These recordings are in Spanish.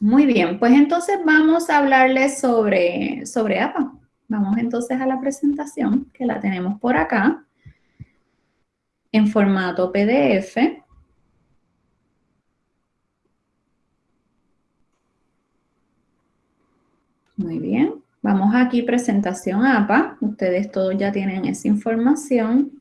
Muy bien, pues entonces vamos a hablarles sobre, sobre APA. Vamos entonces a la presentación, que la tenemos por acá, en formato PDF. Muy bien, vamos aquí, presentación APA. Ustedes todos ya tienen esa información.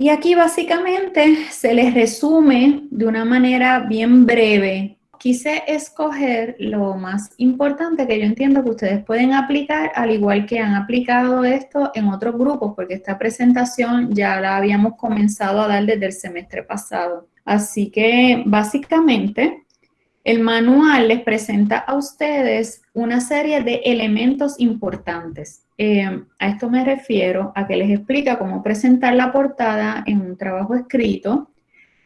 Y aquí básicamente se les resume de una manera bien breve. Quise escoger lo más importante que yo entiendo que ustedes pueden aplicar, al igual que han aplicado esto en otros grupos, porque esta presentación ya la habíamos comenzado a dar desde el semestre pasado. Así que básicamente el manual les presenta a ustedes una serie de elementos importantes. Eh, a esto me refiero a que les explica cómo presentar la portada en un trabajo escrito,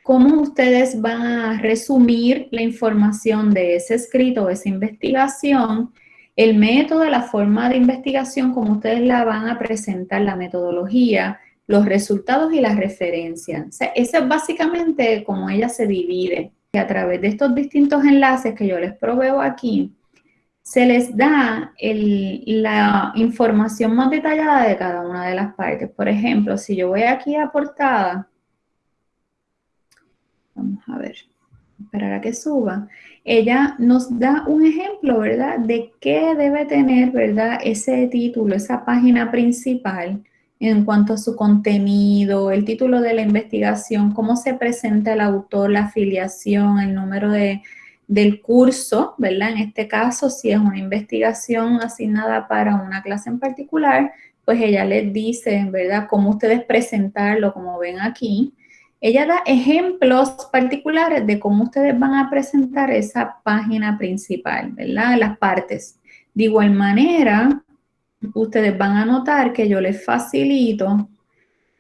cómo ustedes van a resumir la información de ese escrito o esa investigación, el método, la forma de investigación, cómo ustedes la van a presentar, la metodología, los resultados y las referencias. O eso es básicamente cómo ella se divide a través de estos distintos enlaces que yo les proveo aquí, se les da la información más detallada de cada una de las partes. Por ejemplo, si yo voy aquí a portada, vamos a ver, esperar a que suba, ella nos da un ejemplo, ¿verdad?, de qué debe tener, ¿verdad?, ese título, esa página principal, en cuanto a su contenido, el título de la investigación, cómo se presenta el autor, la afiliación, el número de, del curso, ¿verdad? En este caso, si es una investigación asignada para una clase en particular, pues ella les dice, ¿verdad?, cómo ustedes presentarlo, como ven aquí. Ella da ejemplos particulares de cómo ustedes van a presentar esa página principal, ¿verdad? Las partes. De igual manera, ustedes van a notar que yo les facilito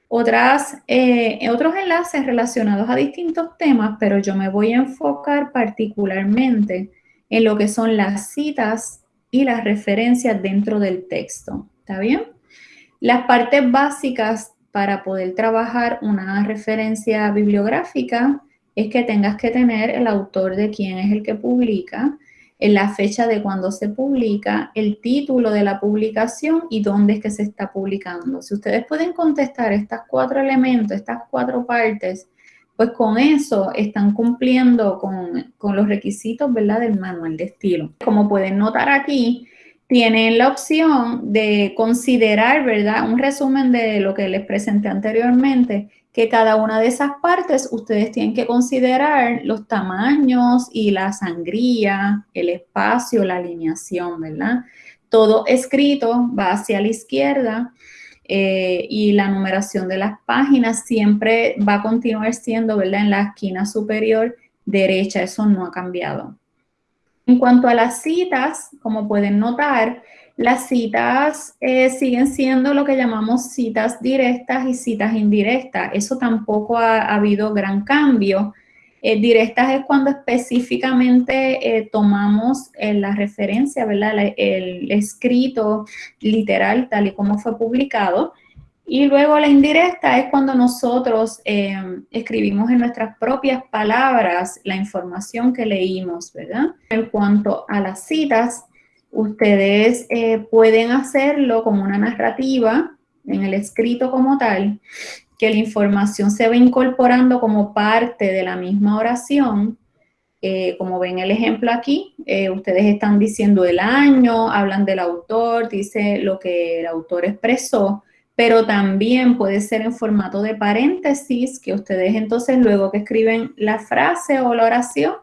otras, eh, otros enlaces relacionados a distintos temas, pero yo me voy a enfocar particularmente en lo que son las citas y las referencias dentro del texto. ¿Está bien? Las partes básicas para poder trabajar una referencia bibliográfica es que tengas que tener el autor de quién es el que publica, en la fecha de cuando se publica, el título de la publicación y dónde es que se está publicando. Si ustedes pueden contestar estas cuatro elementos, estas cuatro partes, pues con eso están cumpliendo con, con los requisitos ¿verdad? del manual de estilo. Como pueden notar aquí, tienen la opción de considerar, ¿verdad? Un resumen de lo que les presenté anteriormente, que cada una de esas partes ustedes tienen que considerar los tamaños y la sangría, el espacio, la alineación, ¿verdad? Todo escrito va hacia la izquierda eh, y la numeración de las páginas siempre va a continuar siendo, ¿verdad? En la esquina superior derecha, eso no ha cambiado. En cuanto a las citas, como pueden notar, las citas eh, siguen siendo lo que llamamos citas directas y citas indirectas. Eso tampoco ha, habido gran cambio. Eh, directas es cuando específicamente eh, tomamos la referencia, ¿verdad? el escrito literal tal y como fue publicado. Y luego la indirecta es cuando nosotros em, escribimos en nuestras propias palabras la información que leímos, ¿verdad? En cuanto a las citas, ustedes eh, pueden hacerlo como una narrativa en el escrito como tal, que la información se va incorporando como parte de la misma oración. Eh, como ven el ejemplo aquí, eh, ustedes están diciendo el año, hablan del autor, dice lo que el autor expresó, pero también puede ser en formato de paréntesis, que ustedes entonces luego que escriben la frase o la oración,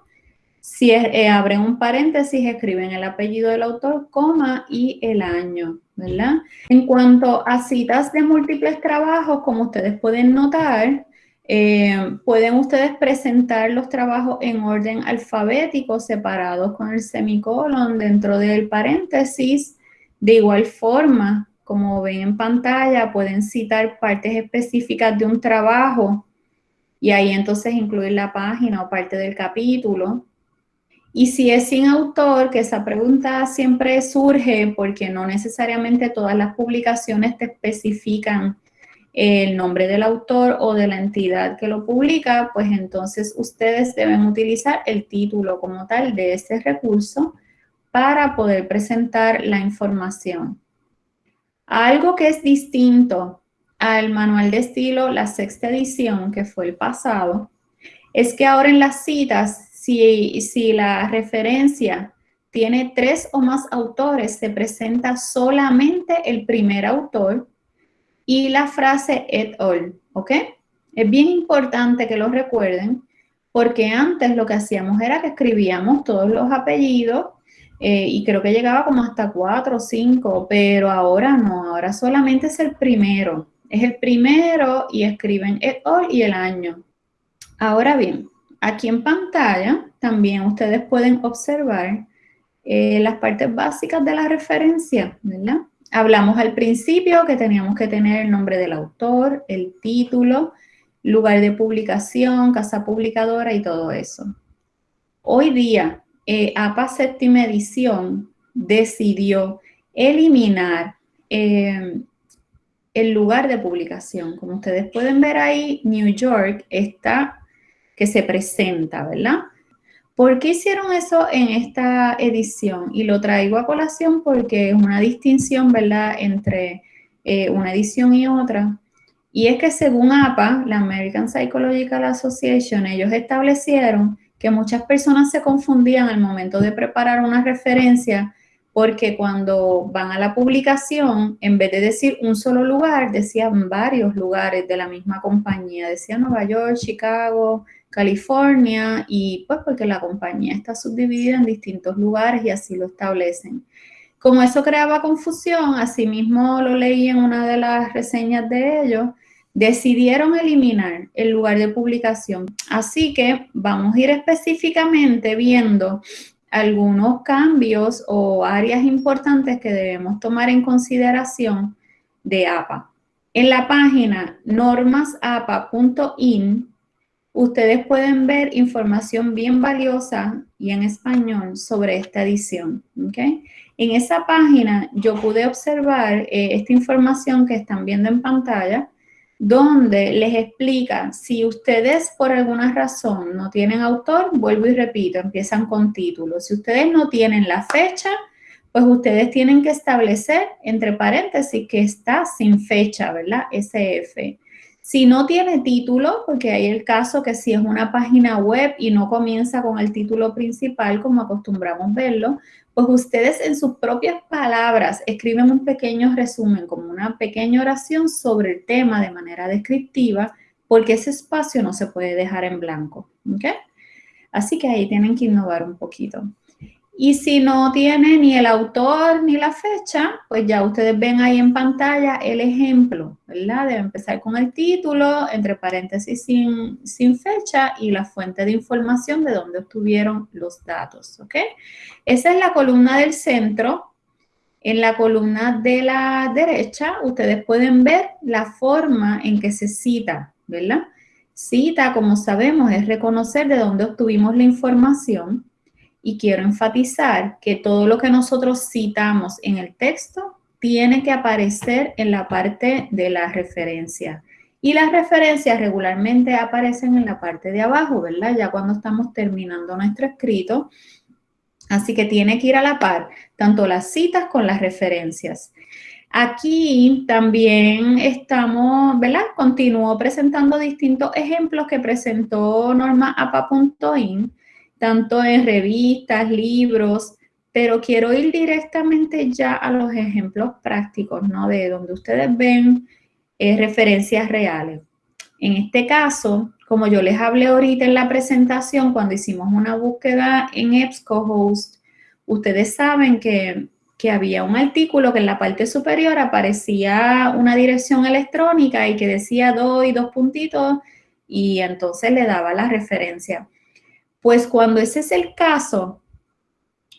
si eh, abren un paréntesis, escriben el apellido del autor, coma y el año, ¿verdad? En cuanto a citas de múltiples trabajos, como ustedes pueden notar, eh, pueden ustedes presentar los trabajos en orden alfabético, separados con el semicolon dentro del paréntesis. De igual forma, como ven en pantalla, pueden citar partes específicas de un trabajo y ahí entonces incluir la página o parte del capítulo. Y si es sin autor, que esa pregunta siempre surge porque no necesariamente todas las publicaciones te especifican el nombre del autor o de la entidad que lo publica, pues entonces ustedes deben utilizar el título como tal de ese recurso para poder presentar la información. Algo que es distinto al manual de estilo, la sexta edición, que fue el pasado, es que ahora en las citas, si, si la referencia tiene tres o más autores, se presenta solamente el primer autor y la frase et al, ¿ok? Es bien importante que lo recuerden porque antes lo que hacíamos era que escribíamos todos los apellidos eh, y creo que llegaba como hasta cuatro o cinco, pero ahora no, ahora solamente es el primero. Es el primero y escriben el all y el año. Ahora bien, aquí en pantalla también ustedes pueden observar eh, las partes básicas de la referencia. Hablamos al principio que teníamos que tener el nombre del autor, el título, lugar de publicación, casa publicadora y todo eso. Hoy día, eh, APA séptima edición decidió eliminar eh, el lugar de publicación. Como ustedes pueden ver ahí, New York está que se presenta, ¿verdad? ¿Por qué hicieron eso en esta edición? Y lo traigo a colación porque es una distinción, ¿verdad?, entre eh, una edición y otra. Y es que según APA, la American Psychological Association, ellos establecieron que muchas personas se confundían al momento de preparar una referencia porque cuando van a la publicación, en vez de decir un solo lugar, decían varios lugares de la misma compañía. Decía Nueva York, Chicago, California, y pues porque la compañía está subdividida en distintos lugares y así lo establecen. Como eso creaba confusión, asimismo lo leí en una de las reseñas de ellos, decidieron eliminar el lugar de publicación. Así que vamos a ir específicamente viendo algunos cambios o áreas importantes que debemos tomar en consideración de APA. En la página normasapa.in ustedes pueden ver información bien valiosa y en español sobre esta edición. ¿okay? En esa página yo pude observar eh, esta información que están viendo en pantalla, donde les explica si ustedes por alguna razón no tienen autor, vuelvo y repito, empiezan con título. Si ustedes no tienen la fecha, pues ustedes tienen que establecer entre paréntesis que está sin fecha, ¿verdad? SF. Si no tiene título, porque hay el caso que si es una página web y no comienza con el título principal, como acostumbramos verlo, pues ustedes en sus propias palabras escriben un pequeño resumen, como una pequeña oración sobre el tema de manera descriptiva, porque ese espacio no se puede dejar en blanco. Así que ahí tienen que innovar un poquito. Y si no tiene ni el autor ni la fecha, pues ya ustedes ven ahí en pantalla el ejemplo, ¿verdad? Debe empezar con el título, entre paréntesis sin, fecha y la fuente de información de dónde obtuvieron los datos, ¿ok? Esa es la columna del centro. En la columna de la derecha, ustedes pueden ver la forma en que se cita, ¿verdad? Cita, como sabemos, es reconocer de dónde obtuvimos la información y quiero enfatizar que todo lo que nosotros citamos en el texto tiene que aparecer en la parte de la referencia. Y las referencias regularmente aparecen en la parte de abajo, ¿verdad? Ya cuando estamos terminando nuestro escrito. Así que tiene que ir a la par, tanto las citas con las referencias. Aquí también estamos, ¿verdad? Continúo presentando distintos ejemplos que presentó normaapa.in tanto en revistas, libros, pero quiero ir directamente ya a los ejemplos prácticos, ¿no? De donde ustedes ven eh, referencias reales. En este caso, como yo les hablé ahorita en la presentación, cuando hicimos una búsqueda en EBSCOhost, ustedes saben que, que había un artículo que en la parte superior aparecía una dirección electrónica y que decía doy dos puntitos y entonces le daba la referencia. Pues cuando ese es el caso,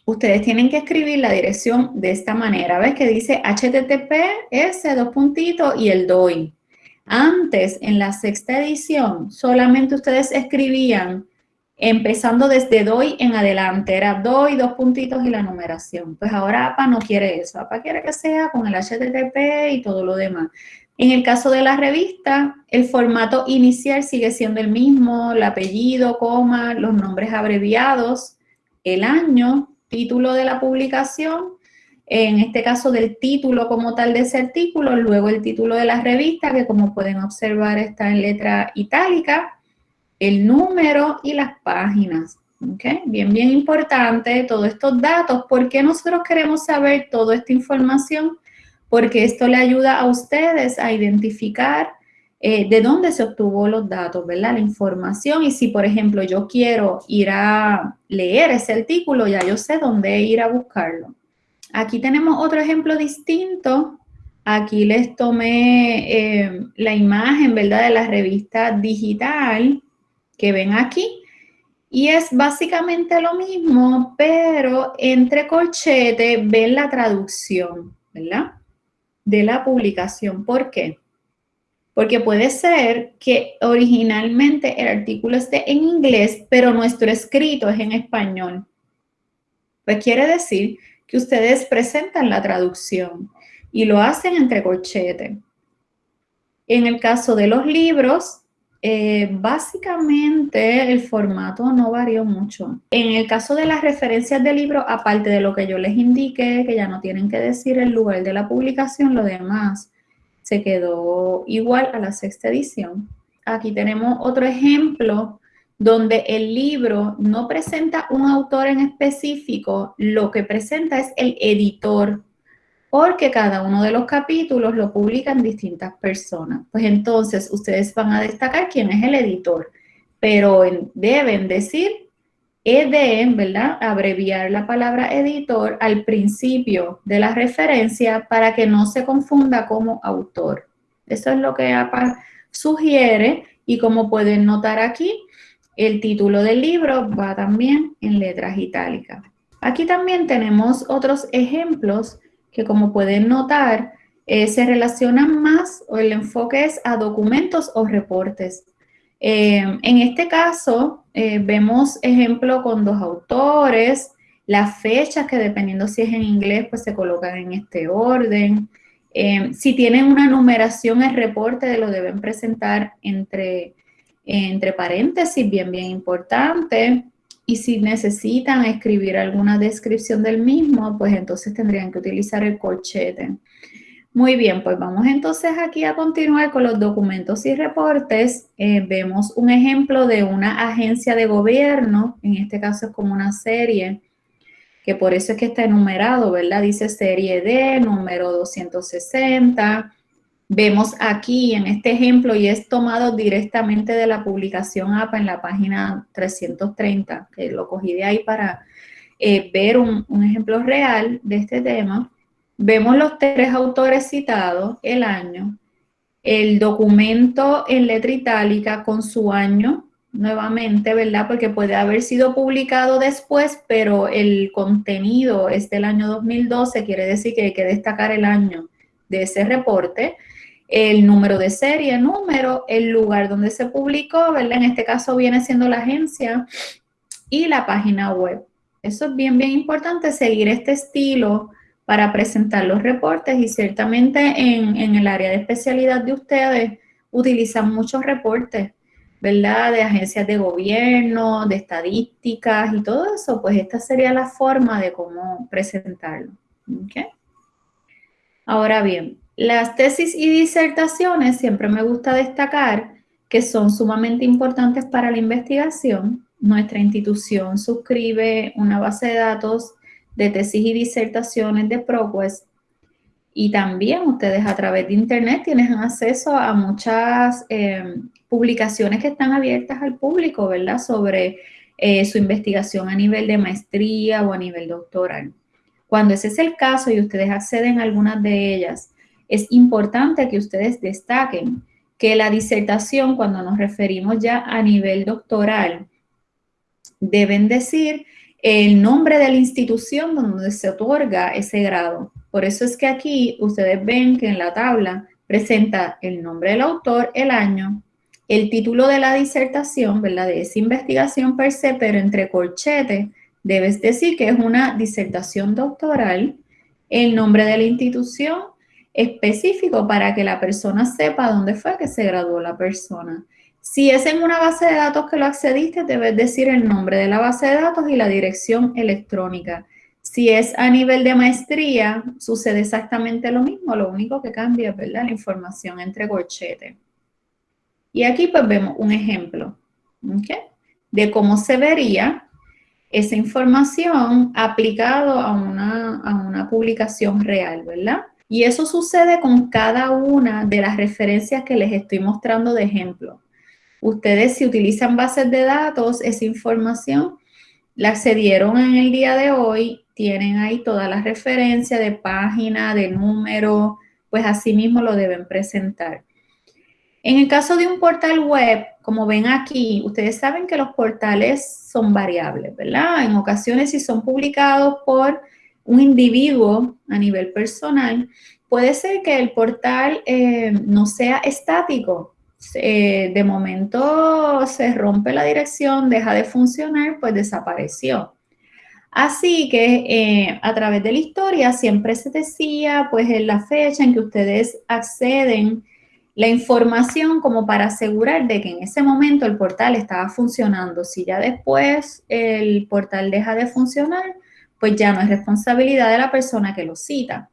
ustedes tienen que escribir la dirección de esta manera. ¿Ves que dice HTTPS, dos puntitos y el DOI? Antes, en la sexta edición, solamente ustedes escribían empezando desde DOI en adelante. Era DOI, dos puntitos y la numeración. Pues ahora APA no quiere eso. APA quiere que sea con el HTTP y todo lo demás. En el caso de la revista, el formato inicial sigue siendo el mismo, el apellido, coma, los nombres abreviados, el año, título de la publicación, en este caso del título como tal de ese artículo, luego el título de la revista, que como pueden observar está en letra itálica, el número y las páginas. ¿okay? Bien, bien importante todos estos datos. ¿Por qué nosotros queremos saber toda esta información? Porque esto le ayuda a ustedes a identificar eh, de dónde se obtuvo los datos, ¿verdad? La información y si, por ejemplo, yo quiero ir a leer ese artículo, ya yo sé dónde ir a buscarlo. Aquí tenemos otro ejemplo distinto. Aquí les tomé eh, la imagen, ¿verdad? De la revista digital que ven aquí. Y es básicamente lo mismo, pero entre corchete ven la traducción, ¿verdad? De la publicación. ¿Por qué? Porque puede ser que originalmente el artículo esté en inglés, pero nuestro escrito es en español. Pues quiere decir que ustedes presentan la traducción y lo hacen entre corchete. En el caso de los libros, eh, básicamente el formato no varió mucho. En el caso de las referencias de libro, aparte de lo que yo les indiqué, que ya no tienen que decir el lugar de la publicación, lo demás se quedó igual a la sexta edición. Aquí tenemos otro ejemplo donde el libro no presenta un autor en específico, lo que presenta es el editor porque cada uno de los capítulos lo publican distintas personas. Pues entonces ustedes van a destacar quién es el editor, pero deben decir EDM, ¿verdad? Abreviar la palabra editor al principio de la referencia para que no se confunda como autor. Eso es lo que APA sugiere y como pueden notar aquí, el título del libro va también en letras itálicas. Aquí también tenemos otros ejemplos que como pueden notar, eh, se relacionan más o el enfoque es a documentos o reportes. Eh, en este caso, eh, vemos ejemplo con dos autores, las fechas que dependiendo si es en inglés, pues se colocan en este orden. si tienen una numeración, el reporte lo deben presentar entre, entre paréntesis, bien, bien importante y si necesitan escribir alguna descripción del mismo, pues entonces tendrían que utilizar el corchete. Muy bien, pues vamos entonces aquí a continuar con los documentos y reportes. Eh, vemos un ejemplo de una agencia de gobierno, en este caso es como una serie, que por eso es que está enumerado, ¿verdad? Dice serie D, número 260, Vemos aquí en este ejemplo, y es tomado directamente de la publicación APA en la página 330, que lo cogí de ahí para eh, ver un, un ejemplo real de este tema. Vemos los tres autores citados, el año, el documento en letra itálica con su año, nuevamente, ¿verdad? Porque puede haber sido publicado después, pero el contenido es del año 2012, quiere decir que hay que destacar el año de ese reporte el número de serie, número, el lugar donde se publicó, ¿verdad? En este caso viene siendo la agencia y la página web. Eso es bien, bien importante, seguir este estilo para presentar los reportes y ciertamente en, en el área de especialidad de ustedes utilizan muchos reportes, ¿verdad? De agencias de gobierno, de estadísticas y todo eso, pues esta sería la forma de cómo presentarlo. ¿okay? Ahora bien, las tesis y disertaciones siempre me gusta destacar que son sumamente importantes para la investigación. Nuestra institución suscribe una base de datos de tesis y disertaciones de ProQuest y también ustedes a través de internet tienen acceso a muchas eh, publicaciones que están abiertas al público, ¿verdad? Sobre eh, su investigación a nivel de maestría o a nivel doctoral. Cuando ese es el caso y ustedes acceden a algunas de ellas, es importante que ustedes destaquen que la disertación, cuando nos referimos ya a nivel doctoral, deben decir el nombre de la institución donde se otorga ese grado. Por eso es que aquí ustedes ven que en la tabla presenta el nombre del autor, el año, el título de la disertación, ¿verdad? De esa investigación per se, pero entre corchetes debes decir que es una disertación doctoral, el nombre de la institución, específico para que la persona sepa dónde fue que se graduó la persona. Si es en una base de datos que lo accediste, debes decir el nombre de la base de datos y la dirección electrónica. Si es a nivel de maestría, sucede exactamente lo mismo, lo único que cambia es ¿verdad? la información entre corchetes. Y aquí pues vemos un ejemplo de cómo se vería esa información aplicado a una, a una publicación real, ¿verdad? Y eso sucede con cada una de las referencias que les estoy mostrando de ejemplo. Ustedes si utilizan bases de datos, esa información la accedieron en el día de hoy, tienen ahí todas las referencias de página, de número, pues así mismo lo deben presentar. En el caso de un portal web, como ven aquí, ustedes saben que los portales son variables, ¿verdad? En ocasiones si son publicados por un individuo a nivel personal, puede ser que el portal eh, no sea estático. de momento se rompe la dirección, deja de funcionar, pues desapareció. Así que eh, a través de la historia siempre se decía, pues en la fecha en que ustedes acceden la información como para asegurar de que en ese momento el portal estaba funcionando. Si ya después el portal deja de funcionar, pues ya no es responsabilidad de la persona que lo cita.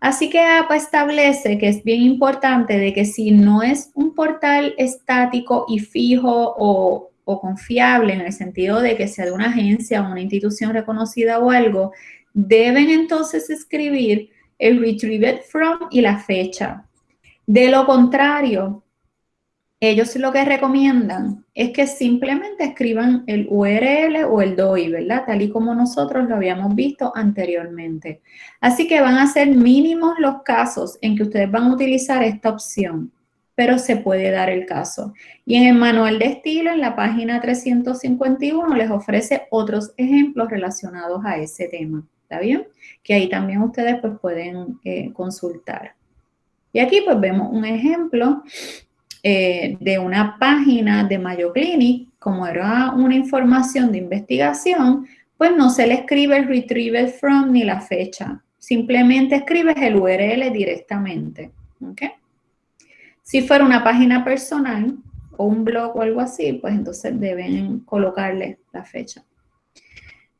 Así que APA establece que es bien importante de que si no es un portal estático y fijo o, o confiable en el sentido de que sea de una agencia o una institución reconocida o algo, deben entonces escribir el retrieved from y la fecha. De lo contrario, ellos lo que recomiendan es que simplemente escriban el URL o el DOI, ¿verdad? Tal y como nosotros lo habíamos visto anteriormente. Así que van a ser mínimos los casos en que ustedes van a utilizar esta opción, pero se puede dar el caso. Y en el manual de estilo, en la página 351, les ofrece otros ejemplos relacionados a ese tema, ¿está bien? Que ahí también ustedes pues, pueden eh, consultar. Y aquí pues vemos un ejemplo eh, de una página de Mayo Clinic, como era una información de investigación, pues no se le escribe el retrieval from ni la fecha. Simplemente escribes el URL directamente. Si fuera una página personal o un blog o algo así, pues entonces deben colocarle la fecha.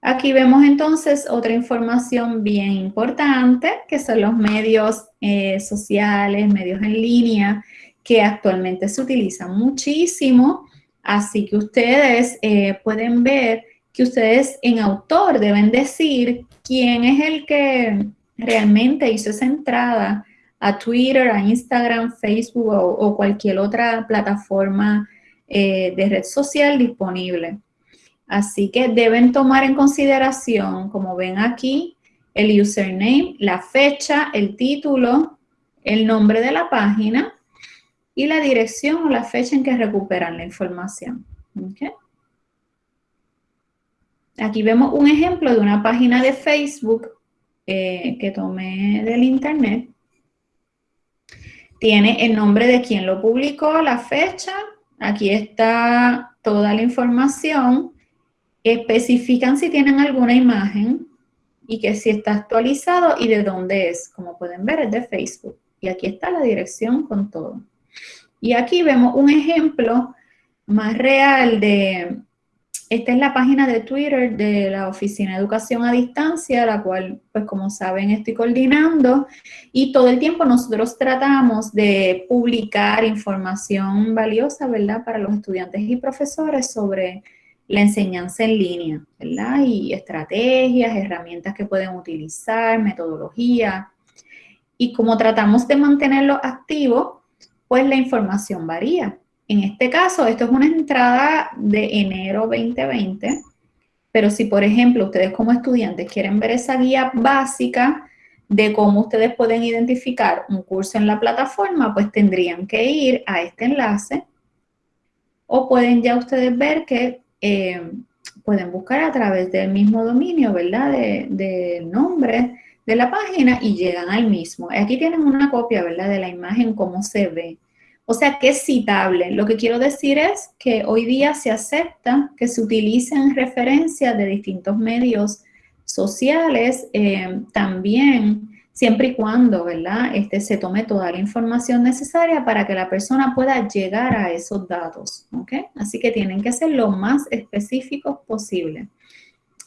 Aquí vemos entonces otra información bien importante, que son los medios eh, sociales, medios en línea, que actualmente se utilizan muchísimo. Así que ustedes eh, pueden ver que ustedes en autor deben decir quién es el que realmente hizo esa entrada a Twitter, a Instagram, Facebook o, cualquier otra plataforma eh, de red social disponible. Así que deben tomar en consideración, como ven aquí, el username, la fecha, el título, el nombre de la página y la dirección o la fecha en que recuperan la información. Aquí vemos un ejemplo de una página de Facebook eh, que tomé del internet. Tiene el nombre de quien lo publicó, la fecha. Aquí está toda la información especifican si tienen alguna imagen y que si está actualizado y de dónde es. Como pueden ver, es de Facebook. Y aquí está la dirección con todo. Y aquí vemos un ejemplo más real de, esta es la página de Twitter de la Oficina de Educación a Distancia, la cual, pues como saben, estoy coordinando. Y todo el tiempo nosotros tratamos de publicar información valiosa, ¿verdad?, para los estudiantes y profesores sobre la enseñanza en línea, ¿verdad? Y estrategias, herramientas que pueden utilizar, metodología. Y como tratamos de mantenerlo activo, pues la información varía. En este caso, esto es una entrada de enero 2020, pero si, por ejemplo, ustedes como estudiantes quieren ver esa guía básica de cómo ustedes pueden identificar un curso en la plataforma, pues tendrían que ir a este enlace o pueden ya ustedes ver que eh, pueden buscar a través del mismo dominio, ¿verdad? Del de nombre de la página y llegan al mismo. Aquí tienen una copia, ¿verdad? De la imagen, cómo se ve. O sea, que es citable. Lo que quiero decir es que hoy día se acepta que se utilicen referencias de distintos medios sociales. Eh, también siempre y cuando, ¿verdad? Este, se tome toda la información necesaria para que la persona pueda llegar a esos datos, ¿ok? Así que tienen que ser lo más específicos posible.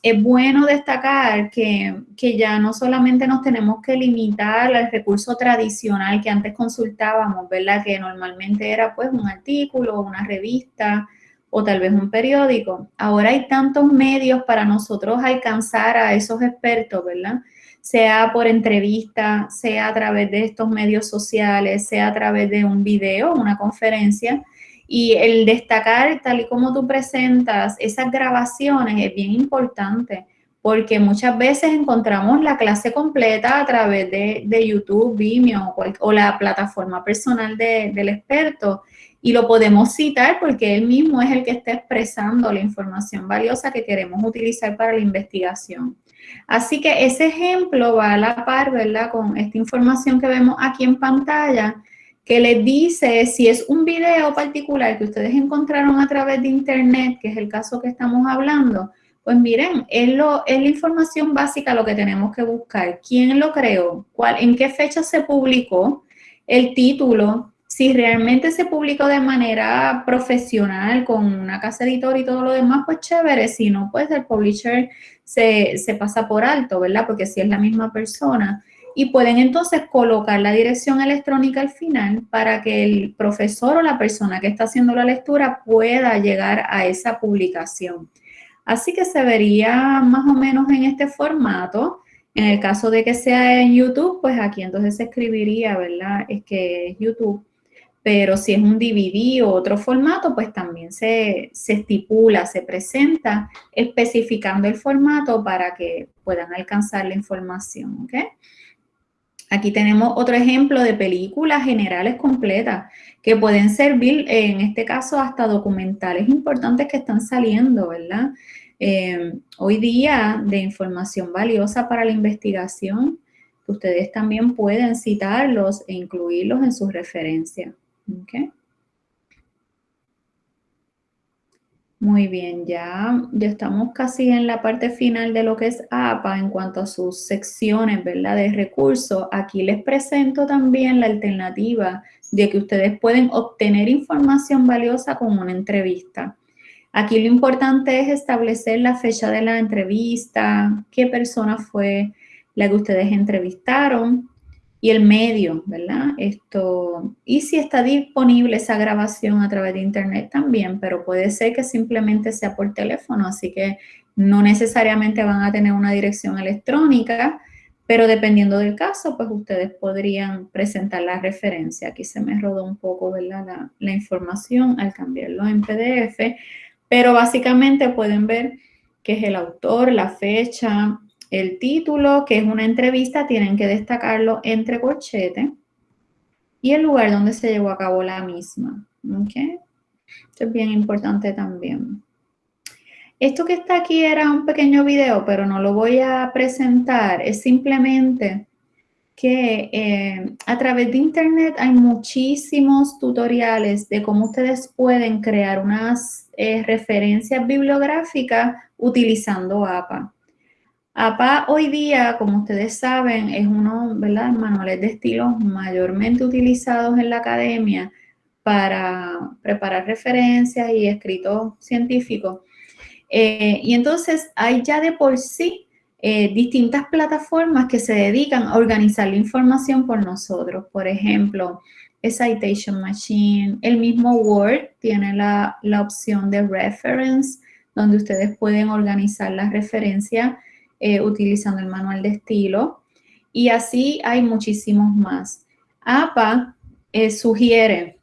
Es bueno destacar que, que ya no solamente nos tenemos que limitar al recurso tradicional que antes consultábamos, ¿verdad? Que normalmente era pues un artículo, una revista, o tal vez un periódico. Ahora hay tantos medios para nosotros alcanzar a esos expertos, ¿verdad? Sea por entrevista, sea a través de estos medios sociales, sea a través de un video, una conferencia. Y el destacar, tal y como tú presentas, esas grabaciones es bien importante porque muchas veces encontramos la clase completa a través de, YouTube, Vimeo o, la plataforma personal del experto y lo podemos citar porque él mismo es el que está expresando la información valiosa que queremos utilizar para la investigación. Así que ese ejemplo va a la par, ¿verdad? Con esta información que vemos aquí en pantalla, que les dice si es un video particular que ustedes encontraron a través de internet, que es el caso que estamos hablando, pues miren, es, lo, es la información básica lo que tenemos que buscar. ¿Quién lo creó? ¿Cuál, ¿En qué fecha se publicó? El título, si realmente se publicó de manera profesional con una casa editor y todo lo demás, pues chévere. Si no, pues el publisher se, pasa por alto, ¿verdad? Porque si es la misma persona. Y pueden entonces colocar la dirección electrónica al final para que el profesor o la persona que está haciendo la lectura pueda llegar a esa publicación. Así que se vería más o menos en este formato. En el caso de que sea en YouTube, pues aquí entonces se escribiría, ¿verdad? Es que es YouTube pero si es un DVD o otro formato, pues también se, estipula, se presenta especificando el formato para que puedan alcanzar la información, Aquí tenemos otro ejemplo de películas generales completas que pueden servir, en este caso, hasta documentales importantes que están saliendo, ¿verdad? Eh, hoy día de información valiosa para la investigación, ustedes también pueden citarlos e incluirlos en sus referencias. Okay. Muy bien, ya, ya estamos casi en la parte final de lo que es APA en cuanto a sus secciones, ¿verdad? De recursos. Aquí les presento también la alternativa de que ustedes pueden obtener información valiosa con una entrevista. Aquí lo importante es establecer la fecha de la entrevista, qué persona fue la que ustedes entrevistaron, y el medio, ¿verdad? Esto, y si está disponible esa grabación a través de internet también, pero puede ser que simplemente sea por teléfono, así que no necesariamente van a tener una dirección electrónica, pero dependiendo del caso, pues ustedes podrían presentar la referencia. Aquí se me rodó un poco, ¿verdad? La, la información al cambiarlo en PDF, pero básicamente pueden ver que es el autor, la fecha, el título, que es una entrevista, tienen que destacarlo entre corchetes y el lugar donde se llevó a cabo la misma. ¿ok? Esto es bien importante también. Esto que está aquí era un pequeño video, pero no lo voy a presentar. Es simplemente que eh, a través de internet hay muchísimos tutoriales de cómo ustedes pueden crear unas eh, referencias bibliográficas utilizando APA. APA hoy día, como ustedes saben, es uno, ¿verdad? Manuales de estilos mayormente utilizados en la academia para preparar referencias y escritos científicos. Eh, y entonces hay ya de por sí eh, distintas plataformas que se dedican a organizar la información por nosotros. Por ejemplo, Citation Machine, el mismo Word tiene la, la opción de Reference, donde ustedes pueden organizar las referencias eh, utilizando el manual de estilo. Y así hay muchísimos más. APA eh, sugiere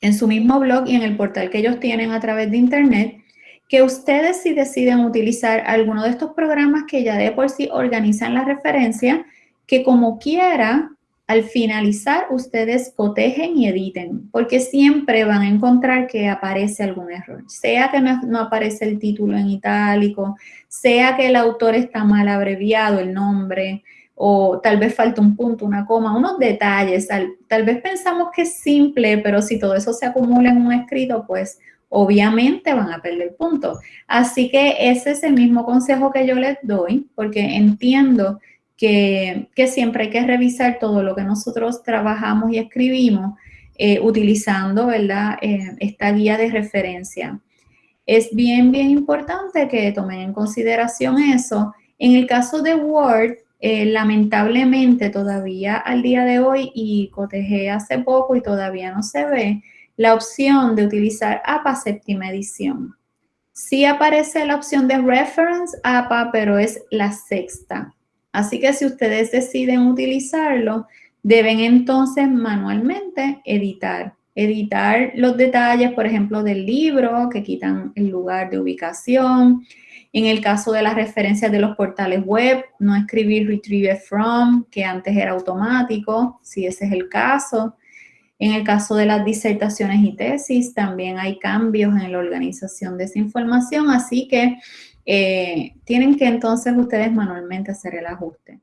en su mismo blog y en el portal que ellos tienen a través de internet que ustedes si deciden utilizar alguno de estos programas que ya de por sí organizan la referencia, que como quiera al finalizar ustedes cotejen y editen, porque siempre van a encontrar que aparece algún error, sea que no, aparece el título en itálico, sea que el autor está mal abreviado el nombre, o tal vez falta un punto, una coma, unos detalles, tal, tal vez pensamos que es simple, pero si todo eso se acumula en un escrito, pues obviamente van a perder punto. Así que ese es el mismo consejo que yo les doy, porque entiendo que, siempre hay que revisar todo lo que nosotros trabajamos y escribimos eh, utilizando ¿verdad? Eh, esta guía de referencia. Es bien, bien importante que tomen en consideración eso. En el caso de Word, eh, lamentablemente todavía al día de hoy, y cotejé hace poco y todavía no se ve, la opción de utilizar APA séptima edición. Sí aparece la opción de Reference APA, pero es la sexta. Así que si ustedes deciden utilizarlo, deben entonces manualmente editar. Editar los detalles, por ejemplo, del libro, que quitan el lugar de ubicación. En el caso de las referencias de los portales web, no escribir retrieve from, que antes era automático, si ese es el caso. En el caso de las disertaciones y tesis, también hay cambios en la organización de esa información, así que eh, tienen que entonces ustedes manualmente hacer el ajuste.